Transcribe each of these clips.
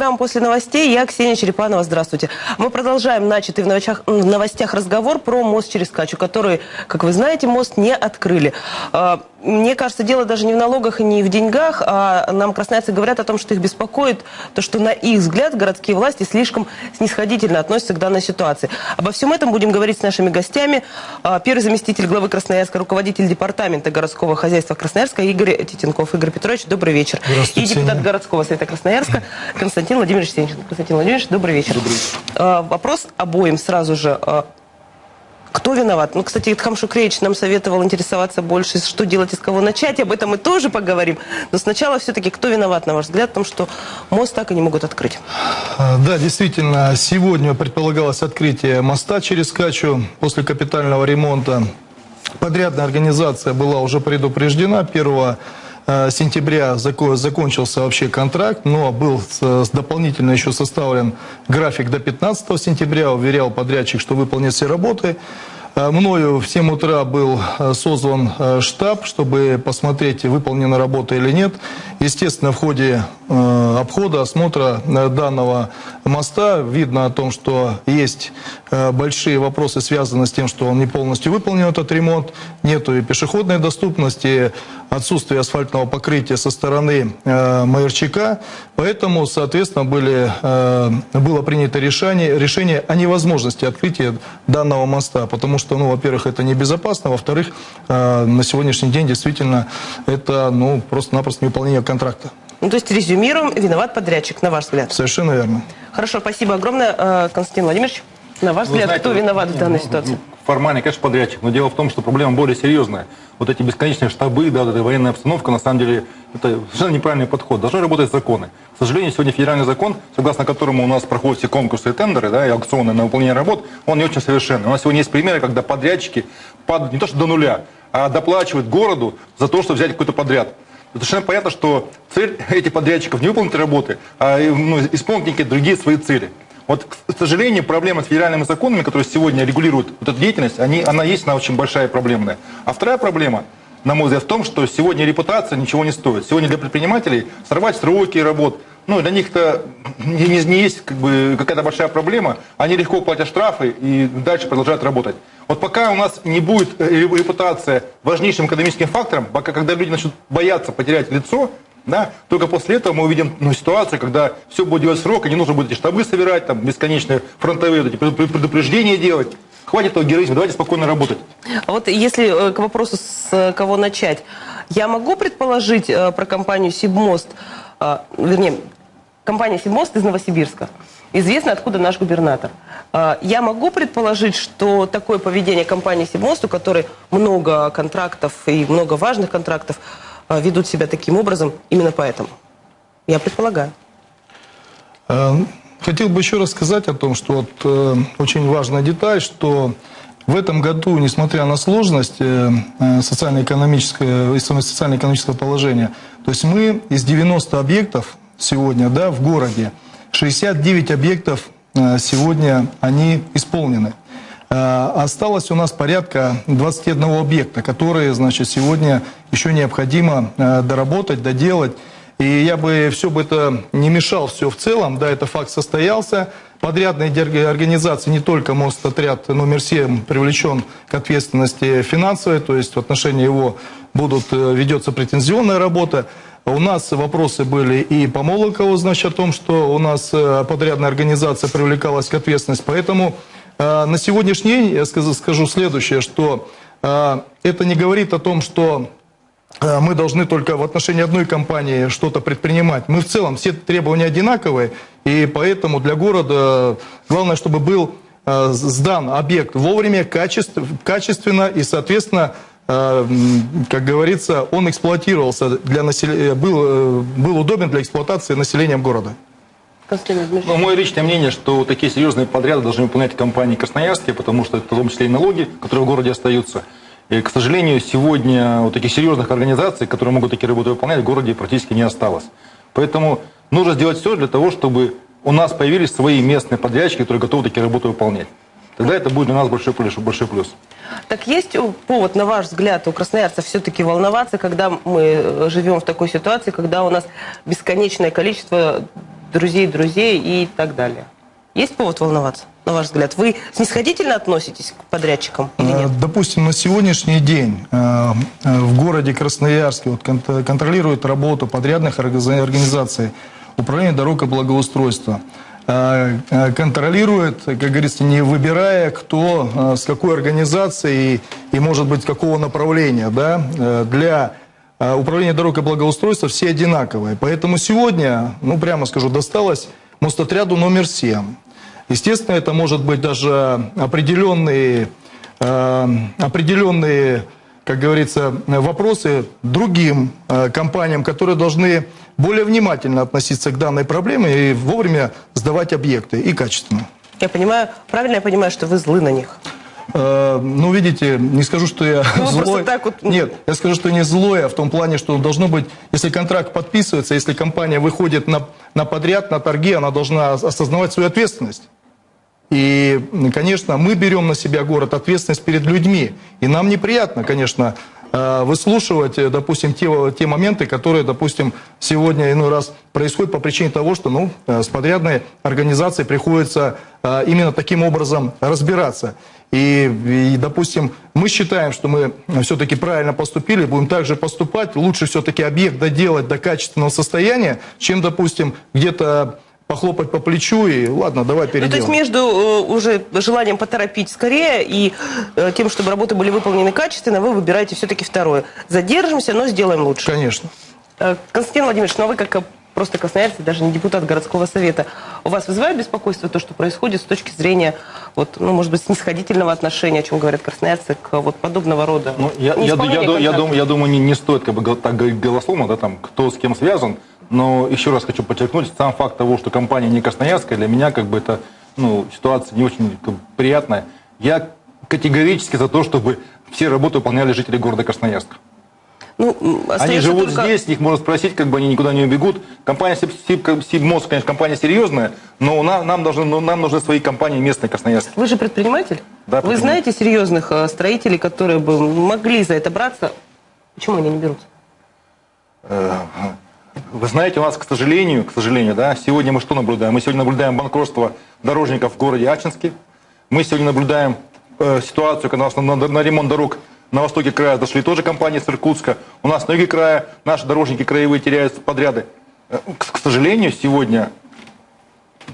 программа «После новостей». Я Ксения Черепанова. Здравствуйте. Мы продолжаем начатый в новостях, в новостях разговор про мост через Качу, который, как вы знаете, мост не открыли. А, мне кажется, дело даже не в налогах и не в деньгах, а нам красноярцы говорят о том, что их беспокоит то, что на их взгляд городские власти слишком снисходительно относятся к данной ситуации. Обо всем этом будем говорить с нашими гостями. А, первый заместитель главы Красноярска, руководитель департамента городского хозяйства Красноярска Игорь Титенков. Игорь Петрович, добрый вечер. И депутат городского совета Красноярска Константин Владимирович Сенчин. Константин Владимирович, добрый вечер. Добрый вечер. А, вопрос обоим сразу же. Кто виноват? Ну, кстати, Итхам Шукреевич нам советовал интересоваться больше, что делать и с кого начать. Об этом мы тоже поговорим. Но сначала все-таки, кто виноват, на ваш взгляд, в том, что мост так и не могут открыть? А, да, действительно, сегодня предполагалось открытие моста через Качу после капитального ремонта. Подрядная организация была уже предупреждена 1 э, сентября закончился вообще контракт, но был дополнительно еще составлен график до 15 сентября, уверял подрядчик, что выполнит все работы. Э, мною в 7 утра был э, созван э, штаб, чтобы посмотреть, выполнена работа или нет. Естественно, в ходе обхода, осмотра данного моста видно о том, что есть большие вопросы, связанные с тем, что он не полностью выполнен, этот ремонт. Нету и пешеходной доступности, отсутствие асфальтного покрытия со стороны Майорчака. Поэтому, соответственно, были, было принято решение, решение о невозможности открытия данного моста, потому что, ну, во-первых, это небезопасно, во-вторых, э, на сегодняшний день действительно это, ну, просто-напросто невыполнение контракта. Ну, то есть, резюмируем, виноват подрядчик, на ваш взгляд? Совершенно верно. Хорошо, спасибо огромное, э, Константин Владимирович. На ваш Вы взгляд, знаете, кто виноват в данной ну, ситуации? Формально, конечно, подрядчик, но дело в том, что проблема более серьезная. Вот эти бесконечные штабы, да, вот эта военная обстановка, на самом деле, это совершенно неправильный подход. Должны работать законы. К сожалению, сегодня федеральный закон, согласно которому у нас проходят все конкурсы и тендеры, да, и аукционы на выполнение работ, он не очень совершенный. У нас сегодня есть примеры, когда подрядчики падают не то что до нуля, а доплачивают городу за то, чтобы взять какой-то подряд. Совершенно понятно, что цель этих подрядчиков не выполнить работы, а ну, исполнить некие другие свои цели. Вот, к сожалению, проблема с федеральными законами, которые сегодня регулируют вот эту деятельность, они, она есть, она очень большая проблемная. А вторая проблема, на мой взгляд, в том, что сегодня репутация ничего не стоит. Сегодня для предпринимателей сорвать сроки работ, ну, для них-то не, не, не есть как бы, какая-то большая проблема. Они легко платят штрафы и дальше продолжают работать. Вот пока у нас не будет репутация важнейшим экономическим фактором, пока когда люди начнут бояться потерять лицо, да? Только после этого мы увидим ну, ситуацию, когда все будет делать срок, и не нужно будет эти штабы собирать, там, бесконечные фронтовые эти предупреждения делать. Хватит этого героизма, давайте спокойно работать. А вот если э, к вопросу, с э, кого начать, я могу предположить э, про компанию «Сибмост», вернее, компания «Сибмост» из Новосибирска. Известно, откуда наш губернатор. Я могу предположить, что такое поведение компании «Сибмост», у которой много контрактов и много важных контрактов, ведут себя таким образом именно поэтому. Я предполагаю. Э, хотел бы еще раз сказать о том, что вот, э, очень важная деталь, что в этом году, несмотря на сложность э, социально-экономического, социально-экономического положения, то есть мы из 90 объектов сегодня да, в городе, 69 объектов сегодня они исполнены. Э, осталось у нас порядка 21 объекта, которые, значит, сегодня еще необходимо э, доработать, доделать. И я бы все бы это не мешал все в целом, да, это факт состоялся. Подрядные организации, не только Мостотряд номер 7 привлечен к ответственности финансовой, то есть в отношении его будут, э, ведется претензионная работа. У нас вопросы были и по Молокову, значит, о том, что у нас подрядная организация привлекалась к ответственности. Поэтому на сегодняшний день я скажу, следующее, что а, это не говорит о том, что а, мы должны только в отношении одной компании что-то предпринимать. Мы в целом все требования одинаковые, и поэтому для города главное, чтобы был сдан объект вовремя, качественно и, соответственно, как говорится, он эксплуатировался, для населения, был, э, был удобен для эксплуатации населением города. Ну, мое личное мнение, что такие серьезные подряды должны выполнять компании красноярские, потому что это в том числе и налоги, которые в городе остаются. И, к сожалению, сегодня вот таких серьезных организаций, которые могут такие работы выполнять, в городе практически не осталось. Поэтому нужно сделать все для того, чтобы у нас появились свои местные подрядчики, которые готовы такие работы выполнять. Тогда это будет для нас большой плюс. Большой плюс. Так есть повод, на ваш взгляд, у красноярцев все-таки волноваться, когда мы живем в такой ситуации, когда у нас бесконечное количество друзей друзей и так далее. Есть повод волноваться, на ваш взгляд? Вы снисходительно относитесь к подрядчикам или Э, нет? Допустим, на сегодняшний день э, э, в городе Красноярске вот, кон- контролирует работу подрядных орга- организаций Управление дорог и благоустройства. Контролирует, как говорится, не выбирая, кто с какой организацией и, может быть, какого направления. Да? Для э, Управления дорог и благоустройства все одинаковые. Поэтому сегодня, ну прямо скажу, досталось мостотряду номер 7. Естественно, это может быть даже определенные, э, определенные, как говорится, вопросы другим э, компаниям, которые должны более внимательно относиться к данной проблеме и вовремя сдавать объекты и качественно. Я понимаю, правильно я понимаю, что вы злы на них? Э, Ну, видите, не скажу, что я Ну, вы злой. так вот- Нет, я скажу, что не злой, а в том плане, что должно быть, если контракт подписывается, если компания выходит на, на подряд, на торги, она должна осознавать свою ответственность. И, конечно, мы берем на себя город ответственность перед людьми. И нам неприятно, конечно, э, выслушивать, э, допустим, те, те моменты, которые, допустим, сегодня иной раз происходят по причине того, что ну, с подрядной организацией приходится именно таким образом разбираться. И, и, допустим, мы считаем, что мы все-таки правильно поступили, будем также поступать. Лучше все-таки объект доделать до качественного состояния, чем, допустим, где-то похлопать по плечу и ладно, давай Ну, переделаем. то есть между э, уже желанием поторопить скорее и э, тем, чтобы работы были выполнены качественно, вы выбираете все-таки второе. Задержимся, но сделаем лучше. Конечно. Э, Константин Владимирович, ну а вы как э, просто красноярцы, даже не депутат городского совета, у вас вызывает беспокойство то, что происходит с точки зрения, вот, ну, может быть, снисходительного отношения, о чем говорят красноярцы, к вот подобного рода Ну, я, я, я, я, думаю, я думаю, не, не стоит как бы так говорить голословно, да, там, кто с кем связан, но еще раз хочу подчеркнуть, сам факт того, что компания не красноярская, для меня как бы это ну, ситуация не очень как бы, приятная. Я категорически за то, чтобы все работы выполняли жители города Красноярска. Ну, Они живут только- здесь, их можно спросить, как бы они никуда не убегут. Компания Сиб- Сиб- Сибмост, конечно, компания серьезная, но у нас, нам, должны, ну, нам нужны свои компании местные красноярские. Вы же предприниматель? Да, Вы знаете серьезных э, строителей, которые бы могли за это браться? Почему они не берутся? Э, Вы знаете, у нас, к сожалению, к сожалению, да, сегодня мы что наблюдаем? Мы сегодня наблюдаем банкротство дорожников в городе Ачинске. Мы сегодня наблюдаем э, ситуацию, когда у нас на, на- на ремонт дорог на востоке края дошли тоже компании с Иркутска. У нас на юге края наши дорожники краевые теряют подряды. Э, К, к сожалению, сегодня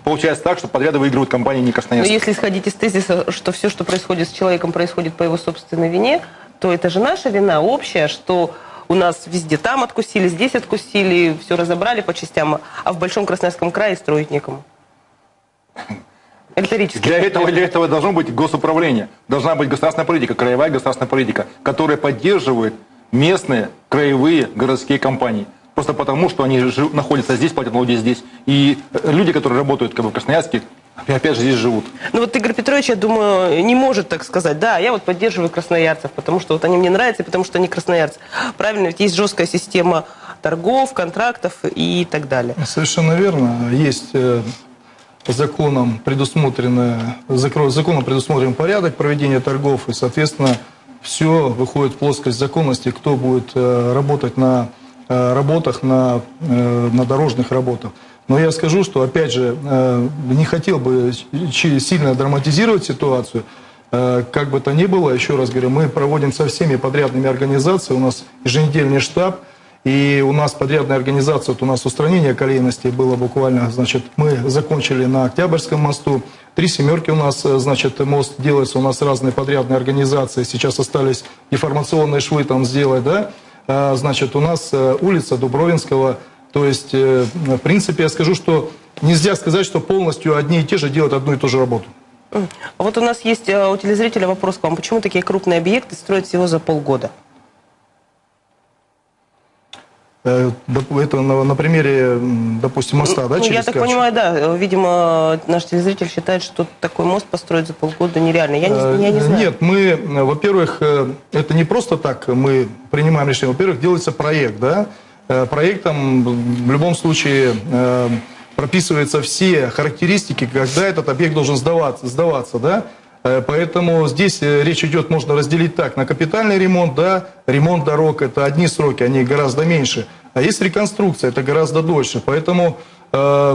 получается так, что подряды выигрывают компании не Но красноярские. если исходить из тезиса, что все, что происходит с человеком, происходит по его собственной вине, то это же наша вина общая, что у нас везде там откусили, здесь откусили, все разобрали по частям, а в Большом Красноярском крае строить некому. Риторически. Для этого, для этого должно быть госуправление. Должна быть государственная политика, краевая государственная политика, которая поддерживает местные, краевые, городские компании. Просто потому, что они жи- находятся здесь, платят налоги здесь. И э, люди, которые работают как бы, в Красноярске, опять же здесь живут. Ну вот Игорь Петрович, я думаю, не может так сказать. Да, я вот поддерживаю красноярцев, потому что вот они мне нравятся, и потому что они красноярцы. Правильно, ведь есть жесткая система торгов, контрактов и так далее. Совершенно верно. Есть э, законом предусмотренное, закро- законом предусмотрен порядок проведения торгов, и, соответственно, все выходит в плоскость законности, кто будет э, работать на э, работах, на, э, на дорожных работах. Но я скажу, что, опять же, не хотел бы сильно драматизировать ситуацию. Как бы то ни было, еще раз говорю, мы проводим со всеми подрядными организациями, у нас еженедельный штаб, и у нас подрядная организация, вот у нас устранение колейности было буквально, значит, мы закончили на Октябрьском мосту. Три семерки у нас, э, значит, мост делается, у нас разные подрядные организации. Сейчас остались информационные швы там сделать, да. А, Значит, у нас э, улица Дубровинского. То есть, э, в принципе, я скажу, что нельзя сказать, что полностью одни и те же делают одну и ту же работу. А Вот у нас есть у телезрителя вопрос к вам. Почему такие крупные объекты строят всего за полгода? Э, доп- Это на, примере, допустим, моста, да, Ну, через я так Качу? понимаю, да. э, Видимо, наш телезритель считает, что такой мост построить за полгода нереально. Я не, я не Э, знаю. Нет, мы, э, во-первых, э, это не просто так мы принимаем решение. Во-первых, делается проект, да. Э, Проектом в любом случае э, прописываются все характеристики, когда этот объект должен сдаваться, сдаваться, да. Э, Поэтому здесь э, речь идет, можно разделить так, на капитальный ремонт, да, ремонт дорог, это одни сроки, они гораздо меньше. А есть реконструкция, это гораздо дольше. Поэтому э,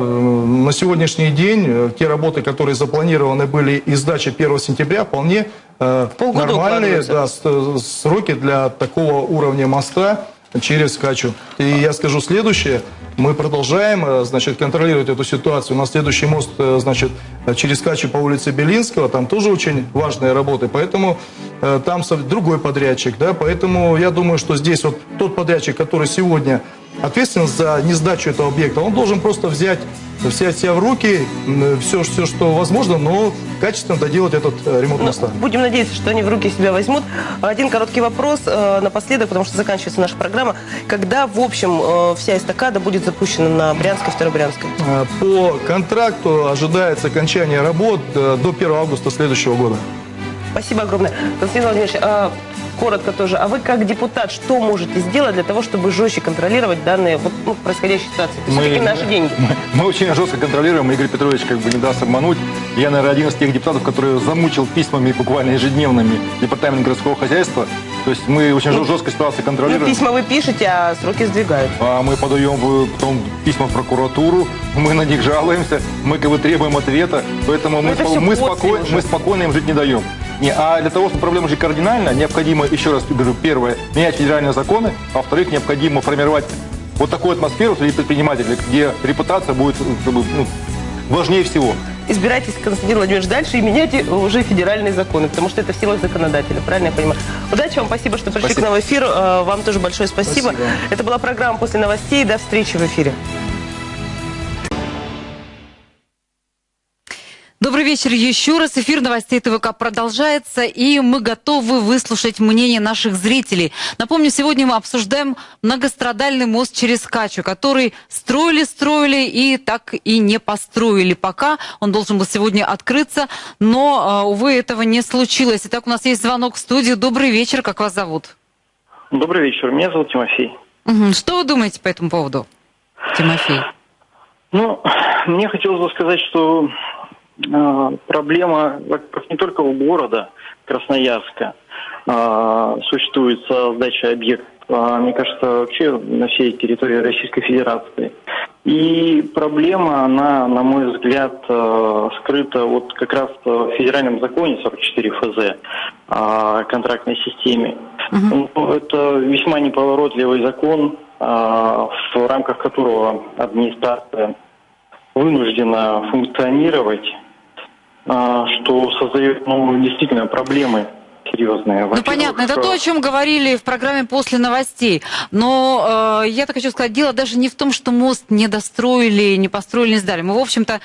на сегодняшний день э, те работы, которые запланированы были и сдача 1 сентября, вполне э, нормальные да, сроки для такого уровня моста через Качу. И я скажу следующее. Мы продолжаем, э, значит, контролировать эту ситуацию. У нас следующий мост, э, значит, через Качу по улице Белинского. Там тоже очень важные работы. Поэтому э, там другой подрядчик, да. Поэтому я думаю, что здесь вот тот подрядчик, который сегодня ответственен за несдачу этого объекта, он должен просто взять, взять себя в руки, все, все, что возможно, но качественно доделать этот э, ремонт Ну, моста. будем надеяться, что они в руки себя возьмут. Один короткий вопрос э, напоследок, потому что заканчивается наша программа. Когда, в общем, э, вся эстакада будет запущена на Брянской, Второй Брянской? Э, По контракту ожидается окончание работ э, до 1 августа следующего года. Спасибо огромное. Константин Владимирович, а, коротко тоже, а вы как депутат что можете сделать для того, чтобы жестче контролировать данные вот, ну, происходящие ситуации? Это все-таки наши деньги. Мы, мы очень жестко контролируем, Игорь Петрович как бы не даст обмануть. Я, наверное, один из тех депутатов, который замучил письмами буквально ежедневными департамент городского хозяйства. То есть мы очень Ну, жестко ситуацию Ну, контролируем. письма вы пишете, а сроки сдвигают. А мы подаем потом письма в прокуратуру, мы на них жалуемся, мы как бы требуем ответа, поэтому мы, это спо- всё мы, спокойно, мы спокойно им жить не даем. Не, а для того, чтобы проблема жить кардинально, необходимо, еще раз говорю, первое, менять федеральные законы, а во-вторых, необходимо формировать вот такую атмосферу среди предпринимателей, где репутация будет как бы, ну, важнее всего. Избирайтесь, Константин Владимирович, дальше и меняйте уже федеральные законы, потому что это в силах законодателя, правильно я понимаю? Удачи вам, спасибо, что пришли Спасибо. к нам в эфир. Э, Вам тоже большое спасибо. Спасибо. Это была программа «После новостей». До встречи в эфире. Добрый вечер еще раз. Эфир новостей ТВК продолжается, и мы готовы выслушать мнение наших зрителей. Напомню, сегодня мы обсуждаем многострадальный мост через Качу, который строили-строили и так и не построили пока. Он должен был сегодня открыться, но, э, увы, этого не случилось. Итак, у нас есть звонок в студию. Добрый вечер, как вас зовут? Добрый вечер, меня зовут Тимофей. Что вы думаете по этому поводу, Тимофей? Ну, мне хотелось бы сказать, что проблема, во-первых, не только у города Красноярска э, существует со сдачей объектов, а, мне кажется, вообще на всей территории Российской Федерации. И проблема, она, на мой взгляд, скрыта вот как раз в федеральном законе 44 ФЗ о контрактной системе. Ну, Это весьма неповоротливый закон, а, в рамках которого администрация вынуждена функционировать, а, что создает ну, действительно проблемы серьезные. Ну, понятно, это то, о чем говорили в программе «После новостей». Но э, я так хочу сказать, дело даже не в том, что мост не достроили, не построили, не сдали. Мы, в общем-то,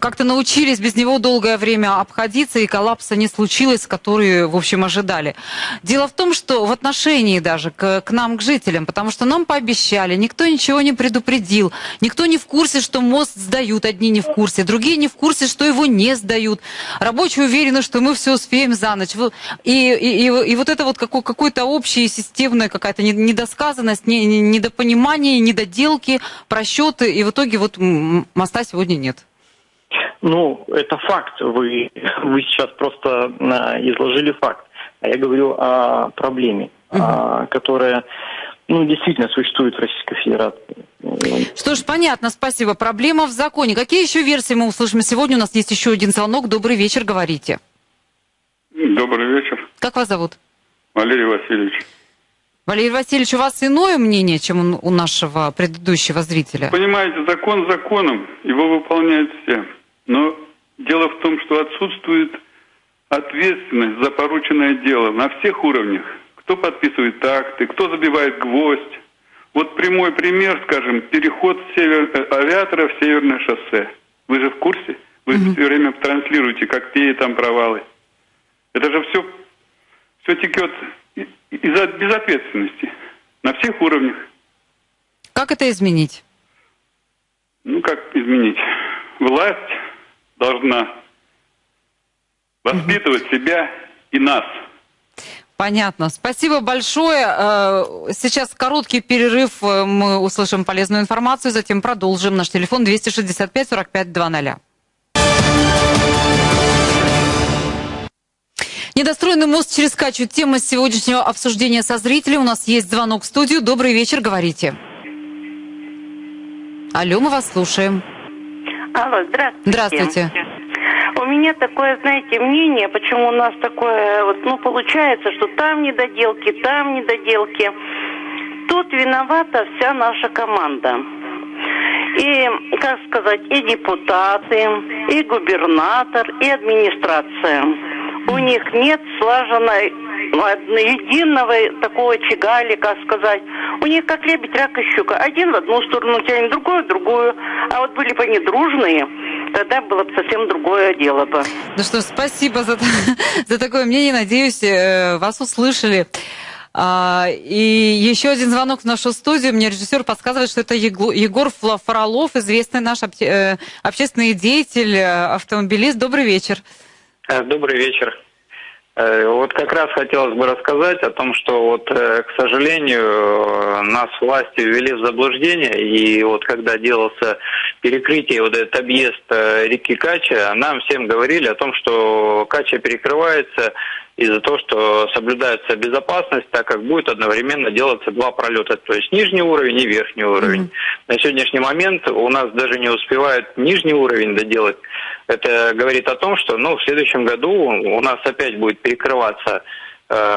как-то научились без него долгое время обходиться, и коллапса не случилось, который, в общем, ожидали. Дело в том, что в отношении даже к, к нам, к жителям, потому что нам пообещали, никто ничего не предупредил, никто не в курсе, что мост сдают, одни не в курсе, другие не в курсе, что его не сдают. Рабочие уверены, что мы все успеем за ночь. Вы- И, и, и, и вот это вот какой- какой-то общая системная какая-то не- недосказанность, не- не- недопонимание, недоделки, просчеты, и в итоге вот моста сегодня нет. Ну, это факт. Вы, вы сейчас просто а, изложили факт. А я говорю о проблеме, а, которая ну, действительно существует в Российской Федерации. Что ж, понятно, спасибо. Проблема в законе. Какие еще версии мы услышим сегодня? У нас есть еще один звонок. Добрый вечер, говорите. Добрый вечер, Как вас зовут? Валерий Васильевич. Валерий Васильевич, у вас иное мнение, чем у нашего предыдущего зрителя? Понимаете, закон законом, его выполняют все. Но дело в том, что отсутствует ответственность за порученное дело на всех уровнях. Кто подписывает акты, кто забивает гвоздь. Вот прямой пример, скажем, переход север... э, авиатора в северное шоссе. Вы же в курсе? Вы все время транслируете, как какие там провалы. Это же все, все текет из-за безответственности на всех уровнях. Как это изменить? Ну, как изменить? Власть должна воспитывать себя и нас. Понятно. Спасибо большое. Э, Сейчас короткий перерыв. Э, Мы услышим полезную информацию, затем продолжим. Наш телефон 265 45 00. Недостроенный мост через Качу. Тема сегодняшнего обсуждения со зрителями. У нас есть звонок в студию. Добрый вечер, говорите. Алло, мы вас слушаем. Алло, здравствуйте. Здравствуйте. У меня такое, знаете, мнение, почему у нас такое, вот, ну, получается, что там недоделки, там недоделки. Тут виновата вся наша команда. И, как сказать, и депутаты, и губернатор, и администрация. У них нет слаженной ну, единого такого как сказать. У них как лебедь, рак и щука. Один в одну сторону тянет, другой в другую. А вот были бы они дружные, тогда было бы совсем другое дело бы. Ну что, спасибо за, за такое мнение. Надеюсь, э, вас услышали. А, и еще один звонок в нашу студию. Мне режиссер подсказывает, что это Егор Фролов, известный наш э, общественный деятель, э, автомобилист. Добрый вечер. Э, вот как раз хотелось бы рассказать о том, что вот, э, к сожалению, нас власти ввели в заблуждение, и вот когда делался перекрытие, вот этот объезд э, реки Кача, нам всем говорили о том, что Кача перекрывается из-за того, что соблюдается безопасность, так как будет одновременно делаться два пролета, то есть нижний уровень и верхний уровень. Mm-hmm. На сегодняшний момент у нас даже не успевают нижний уровень доделать. Это говорит о том, что ну, в следующем году у нас опять будет перекрываться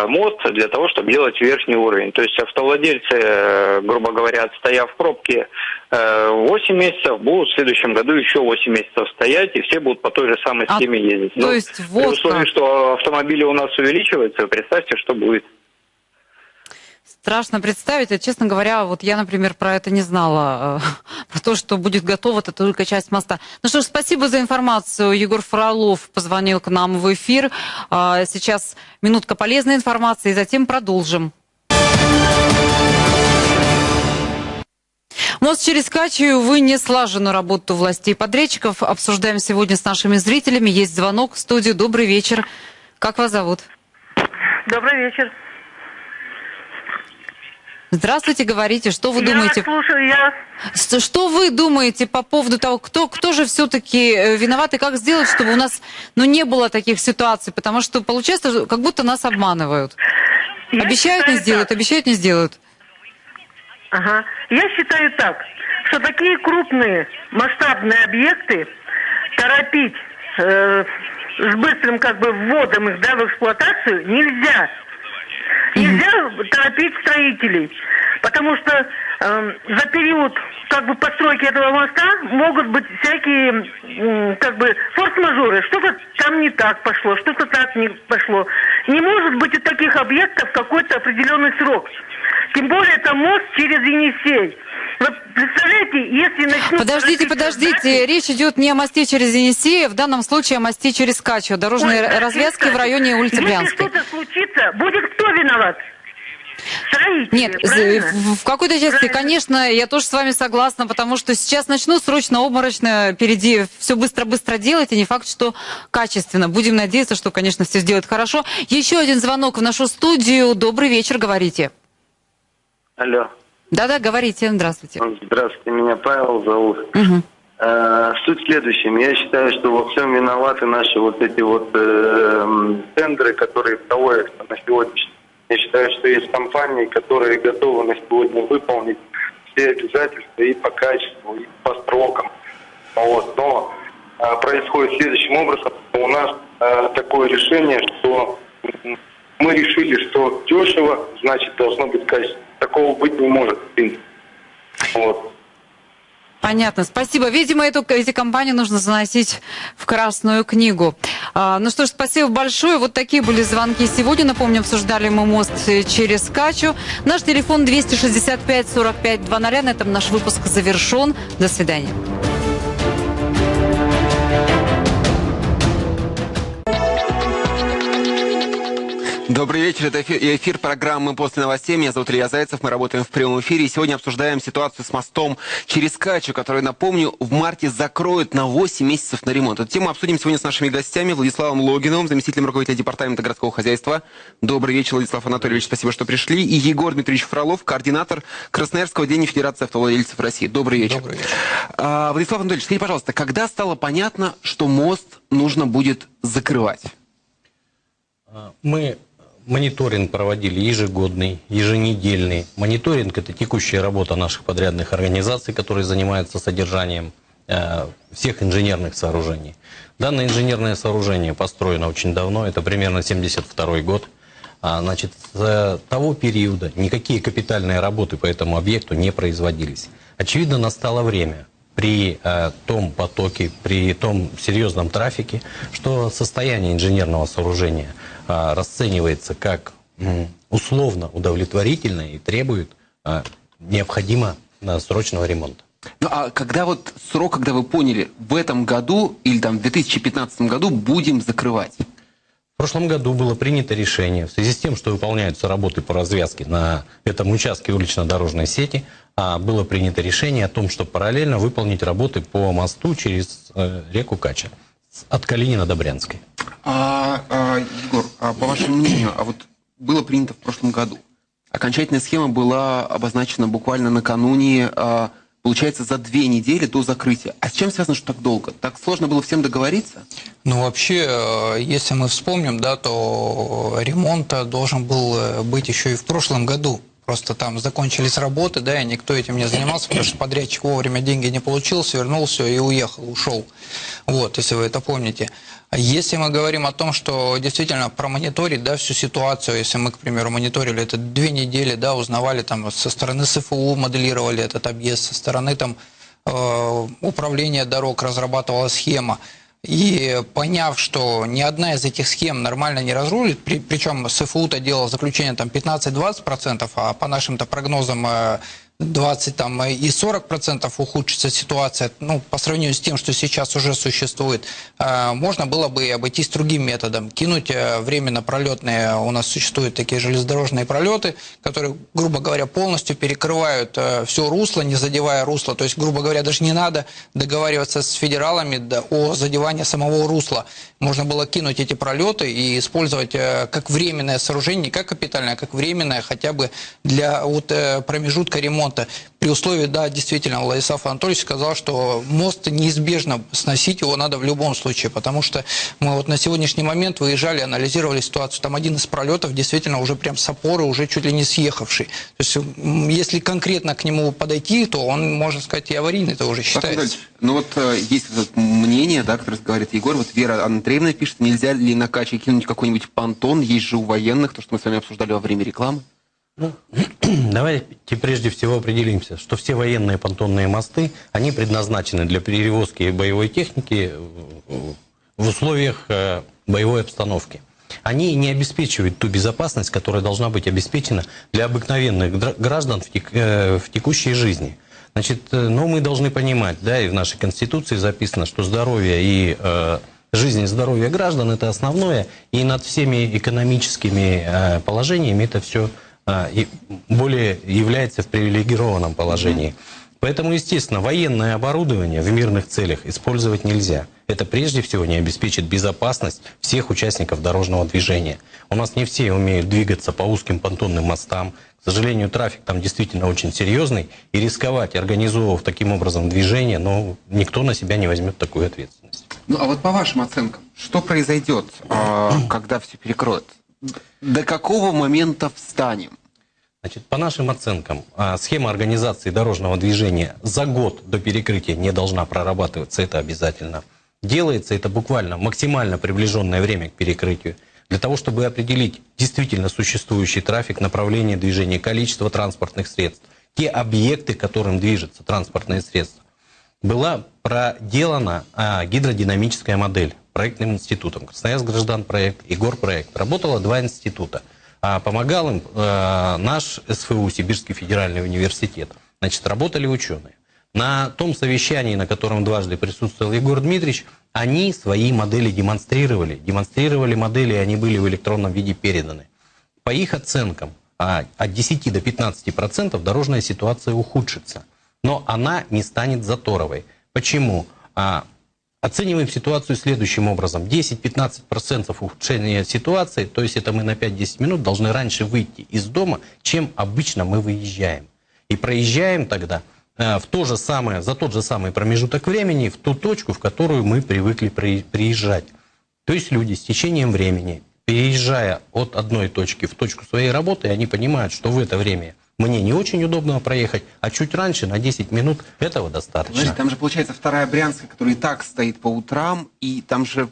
мост для того, чтобы делать верхний уровень. То есть автовладельцы, э, грубо говоря, отстояв в пробке 8 э, месяцев, будут в следующем году еще 8 месяцев стоять, и все будут по той же самой а схеме ездить. То ну, есть вот при условии, что автомобили у нас увеличиваются, представьте, что будет. Страшно представить. А, честно говоря, вот я, например, про это не знала. Э, про то, что будет готова, это только часть моста. Ну что ж, спасибо за информацию. Егор Фролов позвонил к нам в эфир. А, сейчас минутка полезной информации, и затем продолжим. Мост через Качию, увы, не слаженную работу властей подрядчиков. Обсуждаем сегодня с нашими зрителями. Есть звонок в студию. Добрый вечер. Как вас зовут? Добрый вечер. Здравствуйте, говорите, что вы я думаете? слушаю, я... Что вы думаете по поводу того, кто, кто же все-таки э, виноват и как сделать, чтобы у нас ну, не было таких ситуаций? Потому что получается, как будто нас обманывают. Я обещают, не сделают, так. обещают, не сделают. Ага. Я считаю так, что такие крупные масштабные объекты торопить э, с быстрым как бы вводом их да, в эксплуатацию нельзя. Нельзя торопить строителей, потому что э, за период как бы постройки этого моста могут быть всякие э, как бы форс-мажоры. Что-то там не так пошло, что-то так не пошло. Не может быть у таких объектов какой-то определенный срок. Тем более это мост через Енисей. Вот представляете, если начнут... Подождите, подождите, речь идет не о мосте через Енисей, в данном случае о мосте через Качу, дорожной Ой, развязки в районе улицы если Брянской. Если что-то случится, будет кто виноват? Строители, Нет, правильно? в какой-то части, правильно. конечно, я тоже с вами согласна, потому что сейчас начну срочно, обморочно, впереди все быстро-быстро делать, и не факт, что качественно. Будем надеяться, что, конечно, все сделают хорошо. Еще один звонок в нашу студию. Добрый вечер, говорите. Алло. Да-да, говорите, здравствуйте. Здравствуйте, меня Павел зовут. Угу. Суть в следующем. Я считаю, что во всем виноваты наши вот эти вот э, тендеры, которые проводятся на сегодняшний я считаю, что есть компании, которые готовы на сегодня выполнить все обязательства и по качеству, и по срокам. Вот. Но э, происходит следующим образом. У нас э, такое решение, что мы решили, что дешево, значит, должно быть качество. Такого быть не может. Вот. Понятно, спасибо. Видимо, эту, эти компании нужно заносить в Красную книгу. А, ну что ж, спасибо большое. Вот такие были звонки сегодня. Напомню, обсуждали мы мост через Качу. Наш телефон 265 45 00. На этом наш выпуск завершен. До свидания. Добрый вечер, это эфир, эфир программы «После новостей». Меня зовут Илья Зайцев, мы работаем в прямом эфире. И сегодня обсуждаем ситуацию с мостом через Качу, который, напомню, в марте закроют на 8 месяцев на ремонт. Эту тему обсудим сегодня с нашими гостями Владиславом Логиновым, заместителем руководителя департамента городского хозяйства. Добрый вечер, Владислав Анатольевич, спасибо, что пришли. И Егор Дмитриевич Фролов, координатор Красноярского отделения Федерации автовладельцев России. Добрый вечер. Добрый вечер. А, Владислав Анатольевич, скажите, пожалуйста, когда стало понятно, что мост нужно будет закрывать? Мы мониторинг проводили ежегодный, еженедельный. Мониторинг – это текущая работа наших подрядных организаций, которые занимаются содержанием э, всех инженерных сооружений. Данное инженерное сооружение построено очень давно, это примерно 72 год. А, значит, с того периода никакие капитальные работы по этому объекту не производились. Очевидно, настало время при э, том потоке, при том серьезном трафике, что состояние инженерного сооружения расценивается как э, условно удовлетворительное и требует э, необходимо срочного ремонта. Ну а когда вот срок, когда вы поняли, в этом году или там в 2015 году будем закрывать? В прошлом году было принято решение в связи с тем, что выполняются работы по развязке на этом участке улично-дорожной сети, а было принято решение о том, что параллельно выполнить работы по мосту через э, реку Кача от Калинина до Брянской. А, а, Егор, а по вашему мнению, а вот было принято в прошлом году. Окончательная схема была обозначена буквально накануне а, получается, за две недели до закрытия. А с чем связано, что так долго? Так сложно было всем договориться? Ну, вообще, э, если мы вспомним, да, то ремонт должен был э, быть еще и в прошлом году. Просто там закончились работы, да, и никто этим не занимался, потому что подрядчик вовремя деньги не получил, свернул все и уехал, ушел. Вот, если вы это помните. Если мы говорим о том, что действительно промониторить да, всю ситуацию, если мы, к примеру, мониторили это две недели, да, узнавали там со стороны СФУ, моделировали этот объезд, со стороны там э, управления дорог разрабатывала схема, и поняв, что ни одна из этих схем нормально не разрулит, при, причем СФУ-то делал заключение там 15-20%, а по нашим-то прогнозам э, 20 там, и 40 процентов ухудшится ситуация, ну, по сравнению с тем, что сейчас уже существует, а, можно было бы обойтись другим методом. Кинуть э, временно пролетные, у нас существуют такие железнодорожные пролеты, которые, грубо говоря, полностью перекрывают э, все русло, не задевая русло. То есть, грубо говоря, даже не надо договариваться с федералами о задевании самого русла. Можно было кинуть эти пролеты и использовать э, как временное сооружение, не как капитальное, а как временное, хотя бы для вот, промежутка ремонта ремонта. При условии, да, действительно, Владислав Анатольевич сказал, что мост неизбежно сносить его надо в любом случае, потому что мы вот на сегодняшний момент выезжали, анализировали ситуацию. Там один из пролетов действительно уже прям с опоры, уже чуть ли не съехавший. То есть, если конкретно к нему подойти, то он, можно сказать, и аварийный это уже считается. Ну вот э, есть вот мнение, да, которое говорит Егор, вот Вера Андреевна пишет, нельзя ли на Каче кинуть какой-нибудь понтон, есть же у военных, то, что мы с вами обсуждали во время рекламы. Ну, давайте прежде всего определимся, что все военные понтонные мосты, они предназначены для перевозки боевой техники в условиях э, боевой обстановки. Они не обеспечивают ту безопасность, которая должна быть обеспечена для обыкновенных граждан э, в текущей жизни. Значит, э, но мы должны понимать, да, и в нашей Конституции записано, что здоровье и э, жизнь и здоровье граждан – это основное, и над всеми экономическими э, положениями это все более является в привилегированном положении. Поэтому, естественно, военное оборудование в мирных целях использовать нельзя. Это прежде всего не обеспечит безопасность всех участников дорожного движения. У нас не все умеют двигаться по узким понтонным мостам. К сожалению, трафик там действительно очень серьезный. И рисковать, организовывав таким образом движение, но никто на себя не возьмет такую ответственность. Ну а вот по вашим оценкам, что произойдет, а, когда все перекроют? До какого момента встанем? Значит, по нашим оценкам, а, схема организации дорожного движения за год до перекрытия не должна прорабатываться, это обязательно. Делается это буквально максимально приближенное время к перекрытию, для того, чтобы определить действительно существующий трафик, направление движения, количество транспортных средств, те объекты, которым движется транспортное средство. Была проделана а, гидродинамическая модель проектным институтом. Красноярск граждан проект и горпроект. Работало два института. А помогал им э, наш СФУ, Сибирский федеральный университет. Значит, работали ученые. На том совещании, на котором дважды присутствовал Егор Дмитриевич, они свои модели демонстрировали. Демонстрировали модели, они были в электронном виде переданы. По их оценкам, а, от 10 до 15 процентов дорожная ситуация ухудшится. Но она не станет заторовой. Почему? А, Оцениваем ситуацию следующим образом. 10-15% ухудшения ситуации, то есть это мы на 5-10 минут должны раньше выйти из дома, чем обычно мы выезжаем. И проезжаем тогда э, в то же самое, за тот же самый промежуток времени в ту точку, в которую мы привыкли приезжать. То есть люди с течением времени переезжая от одной точки в точку своей работы, они понимают, что в это время мне не очень удобно проехать, а чуть раньше, на 10 минут, этого достаточно. Знаете, там же получается вторая Брянская, которая и так стоит по утрам, и там же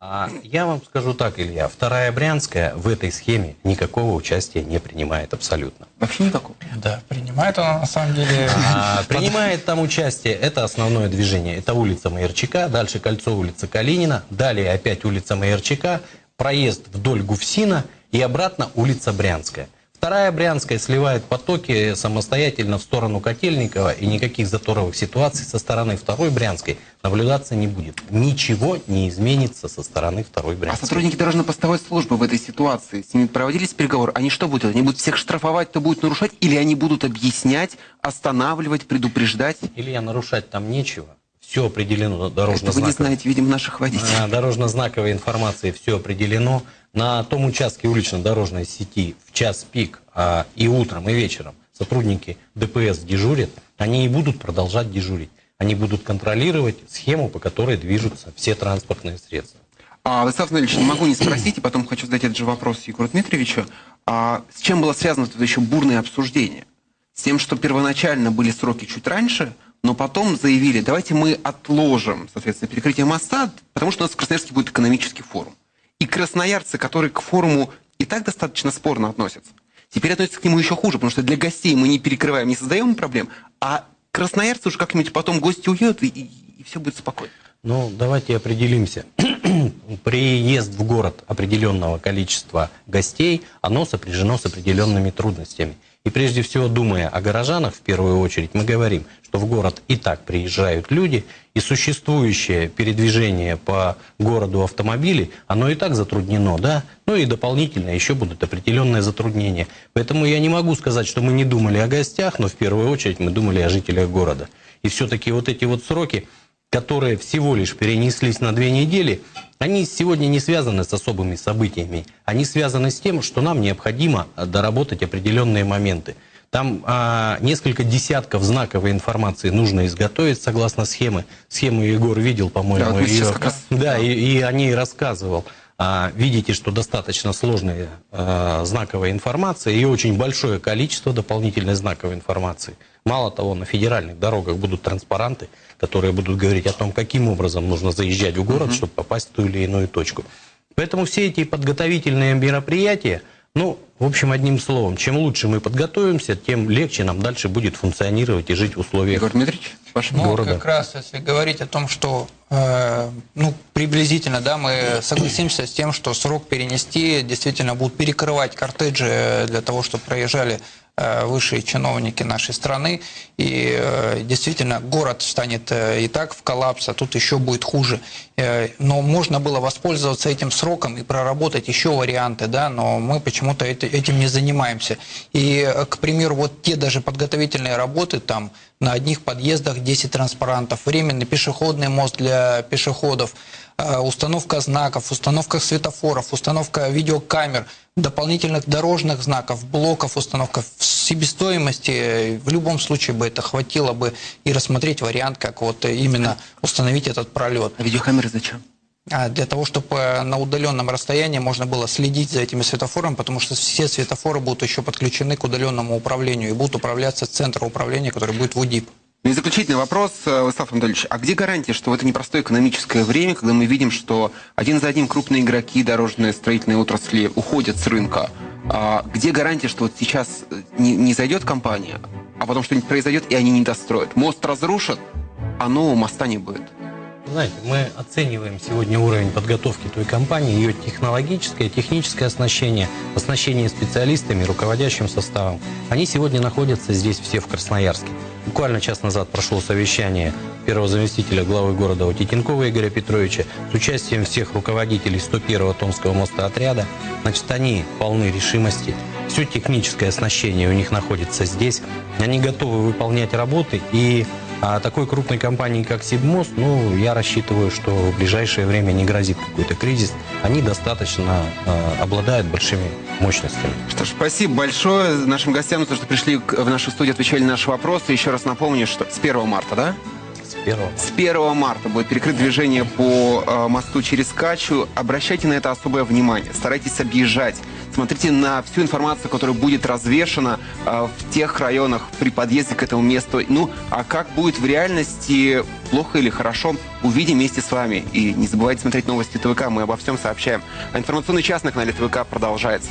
А я вам скажу так, Илья, вторая Брянская в этой схеме никакого участия не принимает абсолютно. вообще никакого. Да, принимает она на самом деле. А, принимает там участие, это основное движение, это улица Майорчака, дальше кольцо улица Калинина, далее опять улица Майорчака, проезд вдоль Гуфсина и обратно улица Брянская. Вторая Брянская сливает потоки самостоятельно в сторону Котельникова, и никаких заторовых ситуаций со стороны второй Брянской наблюдаться не будет. Ничего не изменится со стороны второй А Брянской. сотрудники дорожно-постовой службы в этой ситуации, с ними проводились переговоры, они что будут? Они будут всех штрафовать, кто будет нарушать, или они будут объяснять, останавливать, предупреждать? Илья, нарушать там нечего. Все определено Это дорожно вы не знаете, видимо, наших водителей. Дорожно-знаковой информации все определено. На том участке улично-дорожной сети в час пик а, и утром, и вечером сотрудники ДПС дежурят, они и будут продолжать дежурить. Они будут контролировать схему, по которой движутся все транспортные средства. А, Владислав Анатольевич, не могу не спросить, и потом хочу задать этот же вопрос Егору Дмитриевичу. А, с чем было связано это еще бурное обсуждение? С тем, что первоначально были сроки чуть раньше, но потом заявили, давайте мы отложим, соответственно, перекрытие моста, потому что у нас в Красноярске будет экономический форум. И красноярцы, которые к форуму и так достаточно спорно относятся, теперь относятся к нему еще хуже, потому что для гостей мы не перекрываем, не создаем проблем, а красноярцы уже как-нибудь потом гости уедут, и, и все будет спокойно. Ну, давайте определимся. Приезд в город определенного количества гостей, оно сопряжено с определенными трудностями. И прежде всего, думая о горожанах, в первую очередь, мы говорим, что в город и так приезжают люди, и существующее передвижение по городу автомобилей, оно и так затруднено, да? Ну и дополнительно еще будут определенные затруднения. Поэтому я не могу сказать, что мы не думали о гостях, но в первую очередь мы думали о жителях города. И все-таки вот эти вот сроки, которые всего лишь перенеслись на две недели, они сегодня не связаны с особыми событиями. Они связаны с тем, что нам необходимо доработать определенные моменты. Там а, несколько десятков знаковой информации нужно изготовить согласно схемы. Схему Егор видел, Да, по-моему, вот сейчас ее. раз- Да, и, и о ней рассказывал. А, видите, что достаточно сложная знаковая информация и очень большое количество дополнительной знаковой информации. Мало того, на федеральных дорогах будут транспаранты, которые будут говорить о том, каким образом нужно заезжать в город, чтобы попасть в ту или иную точку. Поэтому все эти подготовительные мероприятия, ну, в общем, одним словом, чем лучше мы подготовимся, тем легче нам дальше будет функционировать и жить в условиях Егор Дмитриевич, ваше Ну, города. как раз, если говорить о том, что, э, ну, приблизительно, да, мы согласимся с тем, что срок перенести, действительно будут перекрывать кортеджи для того, чтобы проезжали э, высшие чиновники нашей страны. И э, действительно, город станет э, и так в коллапс, а тут еще будет хуже. Э, но можно было воспользоваться этим сроком и проработать еще варианты, да, но мы почему-то эти- этим не занимаемся. И, э, к примеру, вот те даже подготовительные работы, там на одних подъездах 10 транспарантов, временный пешеходный мост для пешеходов, э, установка знаков, установка светофоров, установка видеокамер, дополнительных дорожных знаков, блоков, установка в себестоимости. В любом случае бы это хватило бы и рассмотреть вариант, как вот именно установить этот пролет. А видеокамеры зачем? А, Для того, чтобы на удаленном расстоянии можно было следить за этими светофорами, потому что все светофоры будут еще подключены к удаленному управлению и будут управляться с центра управления, который будет в УДИП. Ну и заключительный вопрос, э, Владислав Анатольевич. А где гарантия, что в это непростое экономическое время, когда мы видим, что один за одним крупные игроки дорожной строительной отрасли уходят с рынка, а где гарантия, что вот сейчас э, не, не зайдет компания, а потом что-нибудь произойдет, и они не достроят? Мост разрушат, а нового моста не будет. Знаете, мы оцениваем сегодня уровень подготовки той компании, ее технологическое, техническое оснащение, оснащение специалистами, руководящим составом. Они сегодня находятся здесь все в Красноярске. Буквально час назад прошло совещание первого заместителя главы города Титенкова Игоря Петровича с участием всех руководителей 101-го Томского моста отряда. Значит, они полны решимости. Все техническое оснащение у них находится здесь. Они готовы выполнять работы и а такой крупной компании, как Сибмост, ну, я рассчитываю, что в ближайшее время не грозит какой-то кризис. Они достаточно э, обладают большими мощностями. Что ж, спасибо большое нашим гостям за то, что пришли в нашу студию, отвечали на наши вопросы. Еще раз напомню, что с 1 марта, да? С первого. С 1 марта будет перекрыто движение по э, мосту через Качу. Обращайте на это особое внимание. Старайтесь объезжать. Смотрите на всю информацию, которая будет развешена э, в тех районах при подъезде к этому месту. Ну, а как будет в реальности, плохо или хорошо, увидим вместе с вами. И не забывайте смотреть новости ТВК, мы обо всем сообщаем. А информационный час на канале ТВК продолжается.